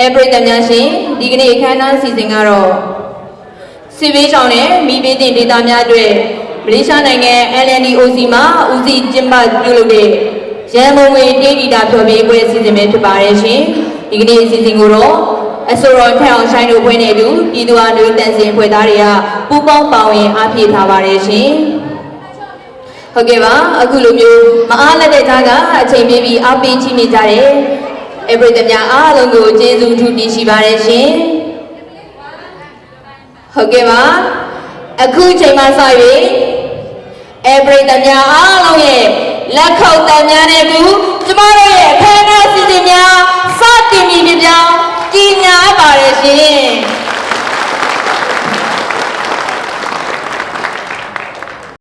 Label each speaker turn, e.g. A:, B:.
A: အဲပရိသတ်များရှင်ဒီကနေ့အခမ်းအနားအစီအစဉ်ကတော့စီဘေးရှောင်းနဲ့မိဘတင်ဒေသများအတွက်မလေးရှားနိုင်ငံ LNDOC မှာဦးစီးကျင်းပပြုလုပ်တဲ့ရန်ကုန်ငွေတေးဂီတာဖျော်ဖြေပွဲအစီအစဉ်ပဲဖြစ်ပါတယ်ရှင်ဒီကနေ့အစီအစဉ်ကိုတော့အဆိုတော်ထက်အောင်ဆိုင်တို့ဖွဲ့နေသူပြည်သူ့အားလူတန်စင်ဖွဲ့သားတွေကပူးပေါင်းပါဝင်အားဖြည့်ထားပါတယ်ရှင်ဟုတ်ကဲ့ပါအခုလိုမျိုးမအားလက်တဲ့သားကအချိန်ပေးပြီးအားပေးချနေကြတယ် အပရိသတ်များအားလုံးကိုကျေးဇူးထူးတင်ရှိပါတယ်ရှင်ဟုတ်ကဲ့ပါအခုချိန်မှစ၍အပရိသတ်များအားလုံးရဲ့လက်ခုပ်တန်များနဲ့ကူကျမတို့ရဲ့အခမ်းအနားစီစဉ်များစတင်ပြီပြပြောင်းကြီးညာပါတယ်ရှင်